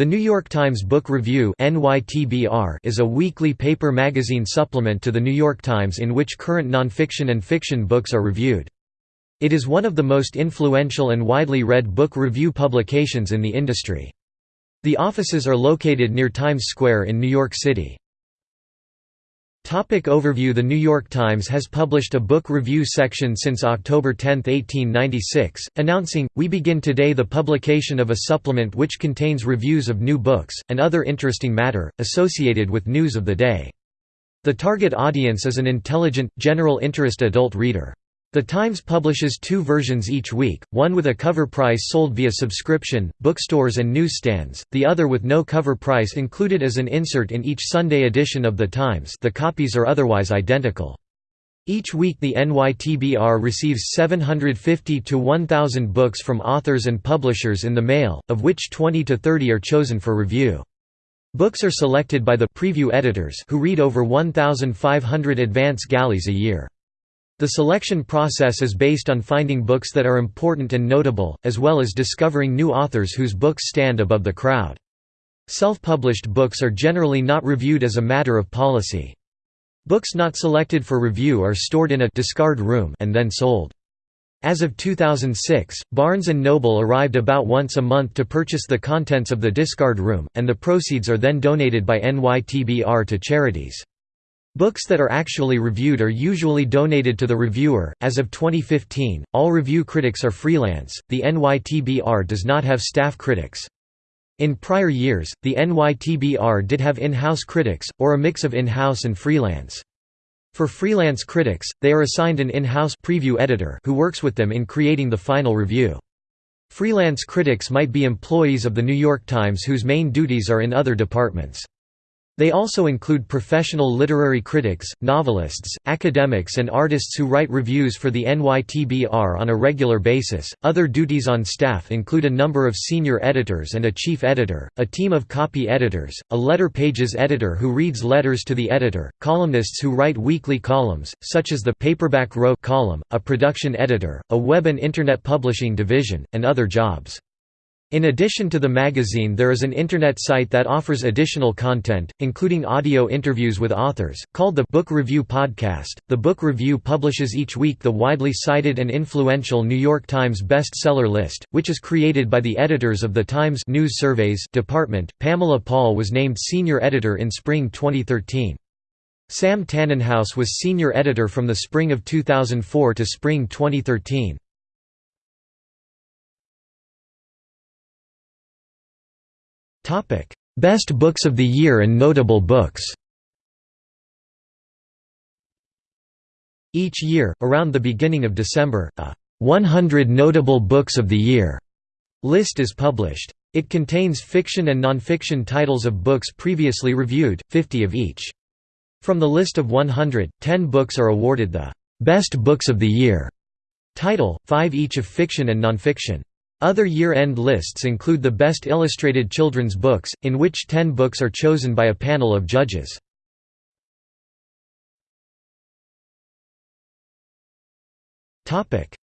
The New York Times Book Review is a weekly paper magazine supplement to The New York Times in which current nonfiction and fiction books are reviewed. It is one of the most influential and widely read book review publications in the industry. The offices are located near Times Square in New York City. Topic overview The New York Times has published a book review section since October 10, 1896, announcing, We begin today the publication of a supplement which contains reviews of new books, and other interesting matter, associated with news of the day. The target audience is an intelligent, general interest adult reader. The Times publishes two versions each week, one with a cover price sold via subscription, bookstores and newsstands, the other with no cover price included as an insert in each Sunday edition of The Times the copies are otherwise identical. Each week the NYTBR receives 750 to 1,000 books from authors and publishers in the mail, of which 20 to 30 are chosen for review. Books are selected by the preview editors who read over 1,500 advance galleys a year. The selection process is based on finding books that are important and notable, as well as discovering new authors whose books stand above the crowd. Self-published books are generally not reviewed as a matter of policy. Books not selected for review are stored in a discard room and then sold. As of 2006, Barnes & Noble arrived about once a month to purchase the contents of the discard room, and the proceeds are then donated by NYTBR to charities. Books that are actually reviewed are usually donated to the reviewer. As of 2015, all review critics are freelance. The NYTBR does not have staff critics. In prior years, the NYTBR did have in-house critics, or a mix of in-house and freelance. For freelance critics, they are assigned an in-house preview editor who works with them in creating the final review. Freelance critics might be employees of The New York Times whose main duties are in other departments. They also include professional literary critics, novelists, academics, and artists who write reviews for the NYTBR on a regular basis. Other duties on staff include a number of senior editors and a chief editor, a team of copy editors, a letter pages editor who reads letters to the editor, columnists who write weekly columns, such as the Paperback Row column, a production editor, a web and internet publishing division, and other jobs. In addition to the magazine there is an internet site that offers additional content, including audio interviews with authors, called the Book Review Podcast. The Book Review publishes each week the widely cited and influential New York Times bestseller list, which is created by the editors of the Times News Surveys department. Pamela Paul was named senior editor in spring 2013. Sam Tanenhaus was senior editor from the spring of 2004 to spring 2013. Best books of the year and notable books Each year, around the beginning of December, a 100 Notable Books of the Year list is published. It contains fiction and nonfiction titles of books previously reviewed, 50 of each. From the list of 100, 10 books are awarded the Best Books of the Year title, 5 each of fiction and nonfiction. Other year-end lists include the best illustrated children's books, in which ten books are chosen by a panel of judges.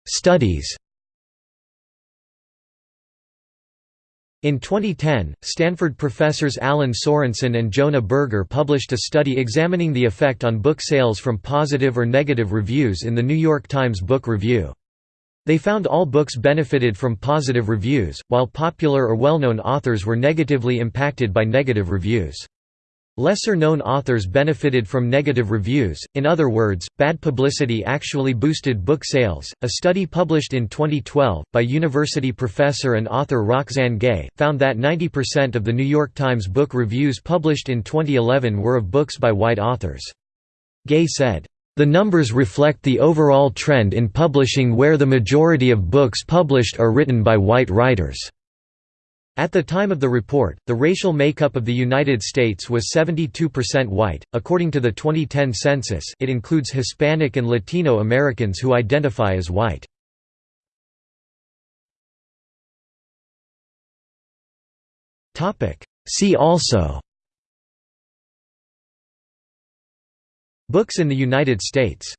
Studies In 2010, Stanford professors Alan Sorensen and Jonah Berger published a study examining the effect on book sales from positive or negative reviews in the New York Times Book Review. They found all books benefited from positive reviews, while popular or well-known authors were negatively impacted by negative reviews. Lesser-known authors benefited from negative reviews, in other words, bad publicity actually boosted book sales. A study published in 2012, by university professor and author Roxane Gay, found that 90% of the New York Times book reviews published in 2011 were of books by white authors. Gay said, the numbers reflect the overall trend in publishing where the majority of books published are written by white writers. At the time of the report, the racial makeup of the United States was 72% white. According to the 2010 census, it includes Hispanic and Latino Americans who identify as white. Topic: See also Books in the United States